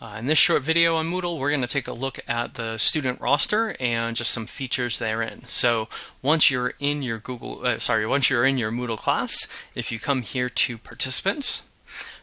Uh, in this short video on Moodle, we're going to take a look at the student roster and just some features therein. So once you're in your Google, uh, sorry, once you're in your Moodle class, if you come here to participants,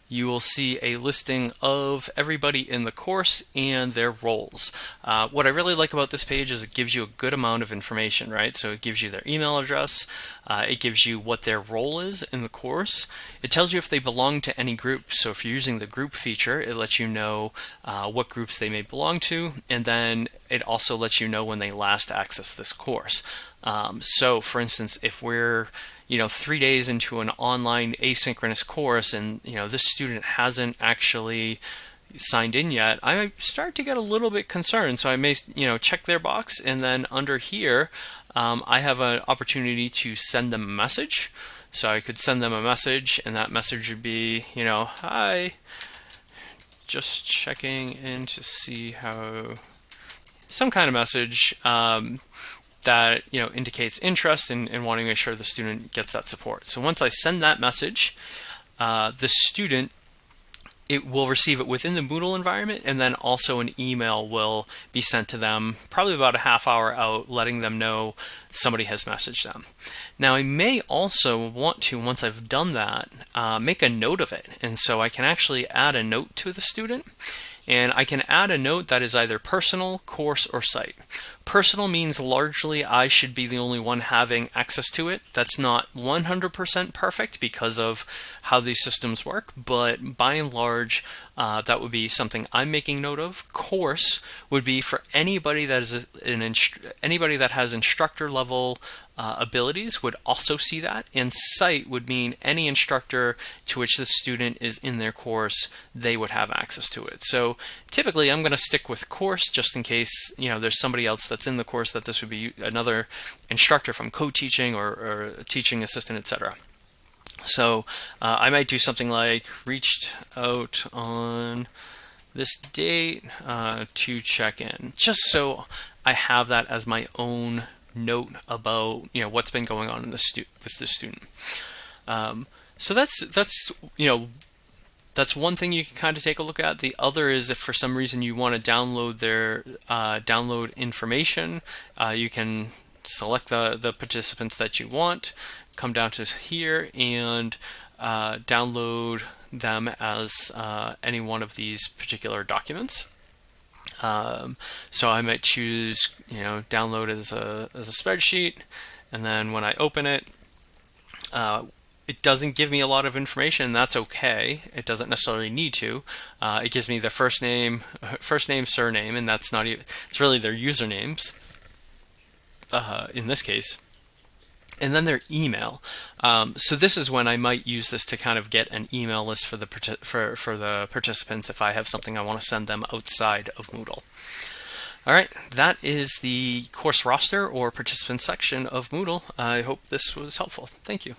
you will see a listing of everybody in the course and their roles. Uh, what I really like about this page is it gives you a good amount of information, right? So it gives you their email address, uh, it gives you what their role is in the course, it tells you if they belong to any group. So if you're using the group feature, it lets you know uh, what groups they may belong to, and then it also lets you know when they last accessed this course. Um, so for instance, if we're you know three days into an online asynchronous course and you know this student hasn't actually signed in yet I start to get a little bit concerned so I may you know check their box and then under here um, I have an opportunity to send them a message so I could send them a message and that message would be you know hi just checking in to see how some kind of message um, that you know indicates interest in, in wanting to make sure the student gets that support. So once I send that message, uh, the student it will receive it within the Moodle environment and then also an email will be sent to them probably about a half hour out letting them know somebody has messaged them. Now I may also want to, once I've done that, uh, make a note of it. And so I can actually add a note to the student and I can add a note that is either personal, course, or site. Personal means largely I should be the only one having access to it. That's not 100% perfect because of how these systems work, but by and large, uh, that would be something I'm making note of. Course would be for anybody that is an anybody that has instructor level uh, abilities would also see that. And site would mean any instructor to which the student is in their course, they would have access to it. So typically I'm going to stick with course just in case you know there's somebody else that's in the course that this would be another instructor from co-teaching or, or teaching assistant, etc. So uh, I might do something like reached out on this date uh, to check in, just so I have that as my own note about you know what's been going on in the stu- with the student. Um, so that's that's you know that's one thing you can kind of take a look at. The other is if for some reason you want to download their uh, download information, uh, you can select the the participants that you want, come down to here and uh, download them as uh, any one of these particular documents. Um, so I might choose, you know, download as a, as a spreadsheet, and then when I open it, uh, it doesn't give me a lot of information, and that's okay. It doesn't necessarily need to. Uh, it gives me the first name, first name, surname, and that's not even, it's really their usernames uh, in this case and then their email. Um, so this is when I might use this to kind of get an email list for the for for the participants if I have something I want to send them outside of Moodle. All right, that is the course roster or participant section of Moodle. I hope this was helpful. Thank you.